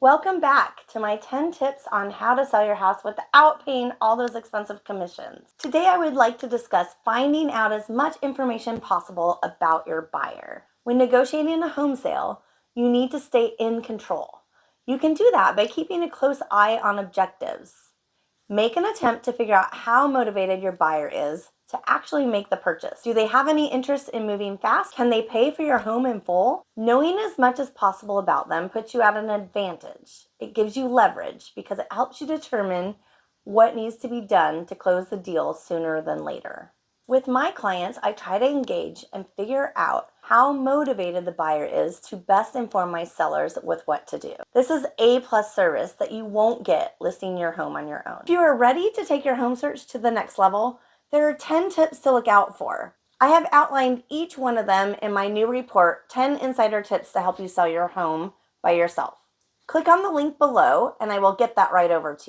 Welcome back to my 10 tips on how to sell your house without paying all those expensive commissions. Today I would like to discuss finding out as much information possible about your buyer. When negotiating a home sale, you need to stay in control. You can do that by keeping a close eye on objectives. Make an attempt to figure out how motivated your buyer is to actually make the purchase? Do they have any interest in moving fast? Can they pay for your home in full? Knowing as much as possible about them puts you at an advantage. It gives you leverage because it helps you determine what needs to be done to close the deal sooner than later. With my clients, I try to engage and figure out how motivated the buyer is to best inform my sellers with what to do. This is A plus service that you won't get listing your home on your own. If you are ready to take your home search to the next level, there are 10 tips to look out for. I have outlined each one of them in my new report, 10 insider tips to help you sell your home by yourself. Click on the link below and I will get that right over to you.